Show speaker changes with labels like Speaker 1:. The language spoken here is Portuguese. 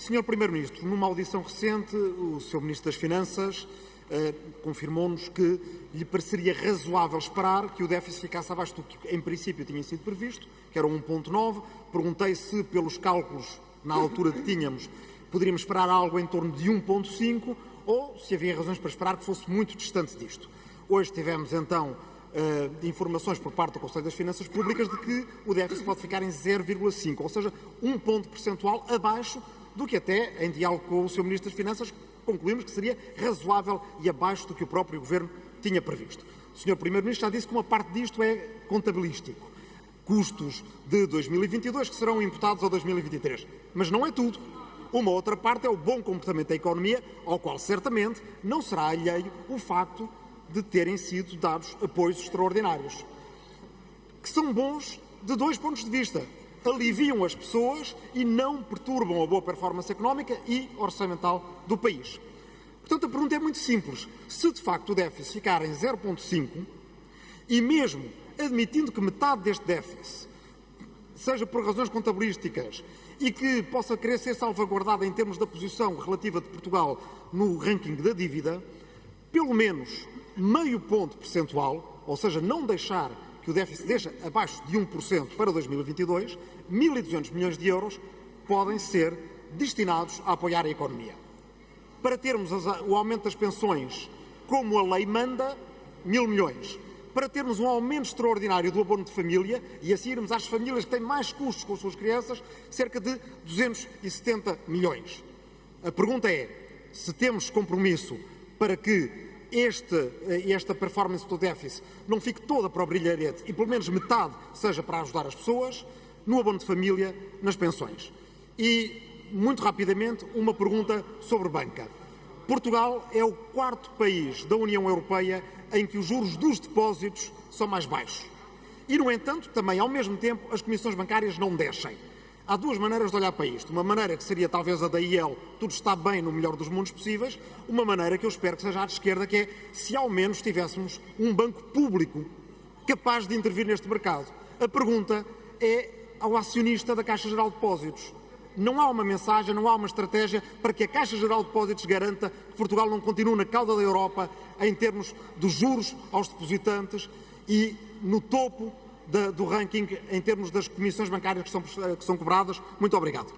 Speaker 1: Senhor Primeiro-Ministro, numa audição recente, o Sr. Ministro das Finanças eh, confirmou-nos que lhe pareceria razoável esperar que o déficit ficasse abaixo do que em princípio tinha sido previsto, que era 1.9. Perguntei se, pelos cálculos na altura que tínhamos, poderíamos esperar algo em torno de 1.5 ou se havia razões para esperar que fosse muito distante disto. Hoje tivemos então uh, informações por parte do Conselho das Finanças Públicas de que o déficit pode ficar em 0,5, ou seja, um ponto percentual abaixo do que até, em diálogo com o Sr. Ministro das Finanças, concluímos que seria razoável e abaixo do que o próprio Governo tinha previsto. O Sr. Primeiro-Ministro já disse que uma parte disto é contabilístico. Custos de 2022 que serão imputados ao 2023. Mas não é tudo. Uma outra parte é o bom comportamento da economia, ao qual certamente não será alheio o facto de terem sido dados apoios extraordinários, que são bons de dois pontos de vista. Aliviam as pessoas e não perturbam a boa performance económica e orçamental do país. Portanto, a pergunta é muito simples. Se de facto o déficit ficar em 0,5 e mesmo admitindo que metade deste déficit seja por razões contabilísticas e que possa querer ser salvaguardada em termos da posição relativa de Portugal no ranking da dívida, pelo menos meio ponto percentual, ou seja, não deixar que o déficit deixe abaixo de 1% para 2022, 1.200 milhões de euros podem ser destinados a apoiar a economia. Para termos o aumento das pensões como a lei manda, mil milhões. Para termos um aumento extraordinário do abono de família e assim irmos às famílias que têm mais custos com as suas crianças, cerca de 270 milhões. A pergunta é: se temos compromisso para que este, eh, esta performance do déficit não fique toda para o brilharete e pelo menos metade seja para ajudar as pessoas, no abono de família, nas pensões. E, muito rapidamente, uma pergunta sobre banca. Portugal é o quarto país da União Europeia em que os juros dos depósitos são mais baixos. E, no entanto, também, ao mesmo tempo, as comissões bancárias não descem. Há duas maneiras de olhar para isto. Uma maneira que seria talvez a da IEL, tudo está bem no melhor dos mundos possíveis. Uma maneira que eu espero que seja de esquerda, que é se ao menos tivéssemos um banco público capaz de intervir neste mercado. A pergunta é ao acionista da Caixa Geral de Depósitos. Não há uma mensagem, não há uma estratégia para que a Caixa Geral de Depósitos garanta que Portugal não continue na cauda da Europa em termos dos juros aos depositantes e no topo do ranking em termos das comissões bancárias que são, que são cobradas. Muito obrigado.